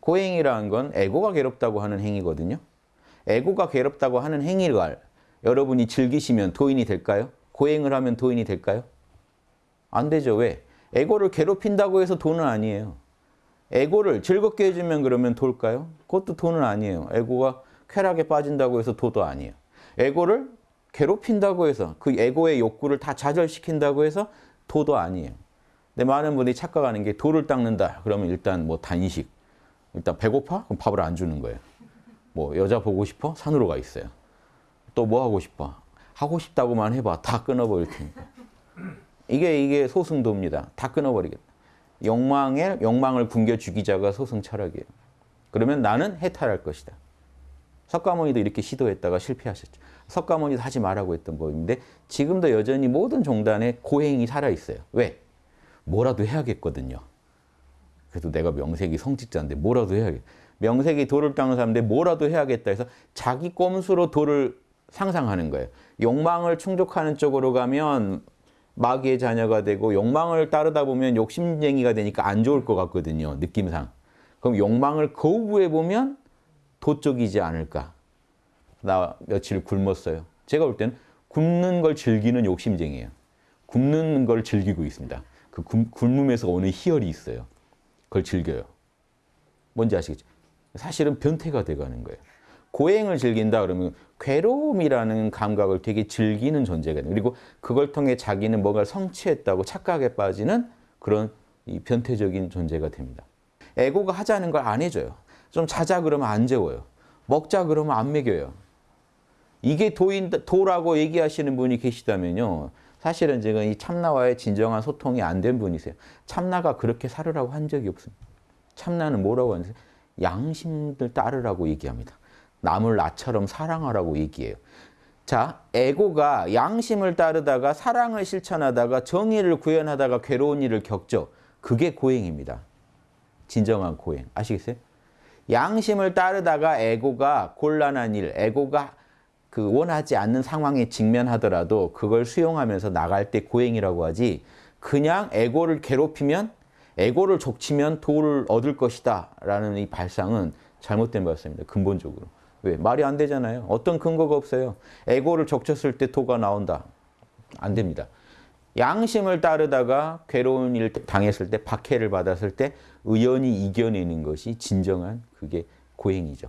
고행이라는 건 에고가 괴롭다고 하는 행위거든요. 에고가 괴롭다고 하는 행위를 여러분이 즐기시면 도인이 될까요? 고행을 하면 도인이 될까요? 안 되죠. 왜? 에고를 괴롭힌다고 해서 돈은 아니에요. 에고를 즐겁게 해주면 그러면 돌까요? 그것도 돈은 아니에요. 에고가 쾌락에 빠진다고 해서 도도 아니에요. 에고를 괴롭힌다고 해서 그 에고의 욕구를 다 좌절시킨다고 해서 도도 아니에요. 근데 많은 분들이 착각하는 게 도를 닦는다. 그러면 일단 뭐 단식. 일단 배고파? 그럼 밥을 안 주는 거예요. 뭐 여자 보고 싶어? 산으로 가 있어요. 또 뭐 하고 싶어? 하고 싶다고만 해봐. 다 끊어버릴 테니까. 이게 이게 소승도입니다. 다 끊어버리겠다. 욕망에 욕망을 굶겨 죽이자가 소승 철학이에요. 그러면 나는 해탈할 것이다. 석가모니도 이렇게 시도했다가 실패하셨죠. 석가모니도 하지 말라고 했던 법인데 지금도 여전히 모든 종단에 고행이 살아있어요. 왜? 뭐라도 해야겠거든요. 그래도 내가 명색이 성직자인데 뭐라도 해야겠 명색이 도를 닦는 사람인데 뭐라도 해야겠다 해서 자기 꼼수로 도를 상상하는 거예요. 욕망을 충족하는 쪽으로 가면 마귀의 자녀가 되고 욕망을 따르다 보면 욕심쟁이가 되니까 안 좋을 것 같거든요. 느낌상. 그럼 욕망을 거부해 보면 도 쪽이지 않을까. 나 며칠 굶었어요. 제가 볼 때는 굶는 걸 즐기는 욕심쟁이에요. 굶는 걸 즐기고 있습니다. 그 굶음에서 오는 희열이 있어요. 그걸 즐겨요. 뭔지 아시겠죠? 사실은 변태가 돼가는 거예요. 고행을 즐긴다 그러면 괴로움이라는 감각을 되게 즐기는 존재가 돼요. 그리고 그걸 통해 자기는 뭔가를 성취했다고 착각에 빠지는 그런 이 변태적인 존재가 됩니다. 에고가 하자는 걸 안 해줘요. 좀 자자 그러면 안 재워요. 먹자 그러면 안 먹여요. 이게 도인, 도라고 얘기하시는 분이 계시다면요. 사실은 지금 이 참나와의 진정한 소통이 안 된 분이세요. 참나가 그렇게 살으라고 한 적이 없습니다. 참나는 뭐라고 하는지 양심을 따르라고 얘기합니다. 남을 나처럼 사랑하라고 얘기해요. 자, 에고가 양심을 따르다가 사랑을 실천하다가 정의를 구현하다가 괴로운 일을 겪죠. 그게 고행입니다. 진정한 고행. 아시겠어요? 양심을 따르다가 에고가 곤란한 일, 에고가 그 원하지 않는 상황에 직면하더라도 그걸 수용하면서 나갈 때 고행이라고 하지 그냥 에고를 괴롭히면 에고를 족치면 도를 얻을 것이다 라는 이 발상은 잘못된 발상입니다. 근본적으로. 왜? 말이 안 되잖아요. 어떤 근거가 없어요. 에고를 족쳤을 때 도가 나온다. 안 됩니다. 양심을 따르다가 괴로운 일 당했을 때, 박해를 받았을 때 의연히 이겨내는 것이 진정한 그게 고행이죠.